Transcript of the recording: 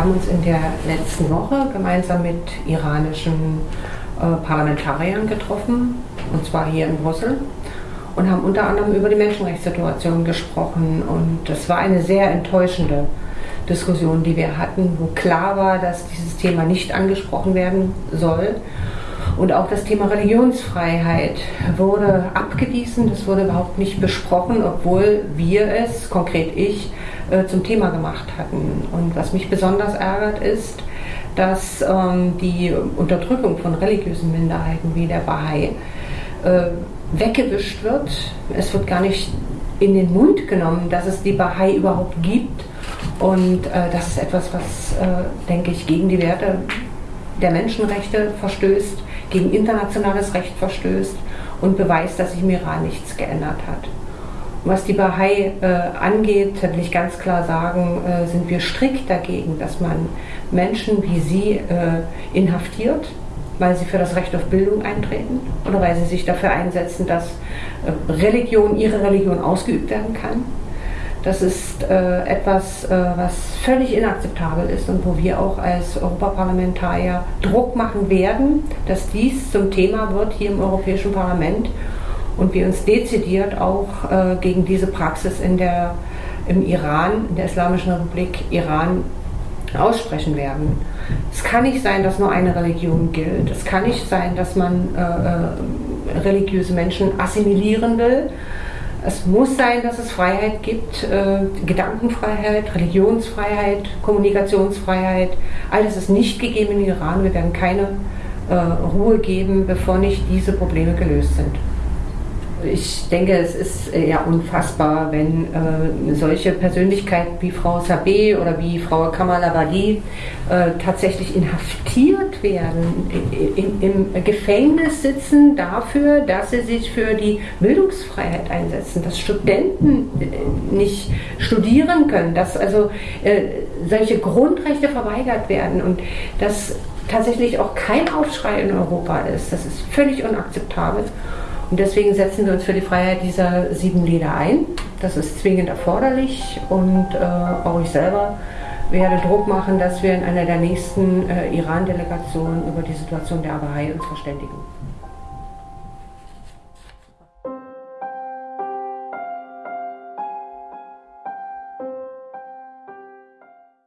haben uns in der letzten Woche gemeinsam mit iranischen äh, Parlamentariern getroffen, und zwar hier in Brüssel, und haben unter anderem über die Menschenrechtssituation gesprochen. Und das war eine sehr enttäuschende Diskussion, die wir hatten, wo klar war, dass dieses Thema nicht angesprochen werden soll. Und auch das Thema Religionsfreiheit wurde abgewiesen, das wurde überhaupt nicht besprochen, obwohl wir es, konkret ich, äh, zum Thema gemacht hatten. Und was mich besonders ärgert ist, dass ähm, die Unterdrückung von religiösen Minderheiten wie der Bahai äh, weggewischt wird. Es wird gar nicht in den Mund genommen, dass es die Bahai überhaupt gibt. Und äh, das ist etwas, was, äh, denke ich, gegen die Werte der Menschenrechte verstößt, gegen internationales Recht verstößt und beweist, dass sich im Iran nichts geändert hat. Was die Bahai äh, angeht, will ich ganz klar sagen, äh, sind wir strikt dagegen, dass man Menschen wie sie äh, inhaftiert, weil sie für das Recht auf Bildung eintreten oder weil sie sich dafür einsetzen, dass äh, Religion, ihre Religion ausgeübt werden kann. Das ist äh, etwas, äh, was völlig inakzeptabel ist und wo wir auch als Europaparlamentarier Druck machen werden, dass dies zum Thema wird hier im Europäischen Parlament und wir uns dezidiert auch äh, gegen diese Praxis in der, im Iran, in der Islamischen Republik Iran aussprechen werden. Es kann nicht sein, dass nur eine Religion gilt. Es kann nicht sein, dass man äh, äh, religiöse Menschen assimilieren will. Es muss sein, dass es Freiheit gibt, äh, Gedankenfreiheit, Religionsfreiheit, Kommunikationsfreiheit. Alles ist nicht gegeben im Iran. Wir werden keine äh, Ruhe geben, bevor nicht diese Probleme gelöst sind. Ich denke, es ist äh, ja unfassbar, wenn äh, solche Persönlichkeiten wie Frau Sabeh oder wie Frau Kamala Wali äh, tatsächlich inhaftiert werden, im, im Gefängnis sitzen dafür, dass sie sich für die Bildungsfreiheit einsetzen, dass Studenten äh, nicht studieren können, dass also äh, solche Grundrechte verweigert werden und dass tatsächlich auch kein Aufschrei in Europa ist. Das ist völlig unakzeptabel. Und deswegen setzen wir uns für die Freiheit dieser sieben Lieder ein. Das ist zwingend erforderlich und äh, auch ich selber werde Druck machen, dass wir in einer der nächsten äh, Iran-Delegationen über die Situation der Bahai uns verständigen.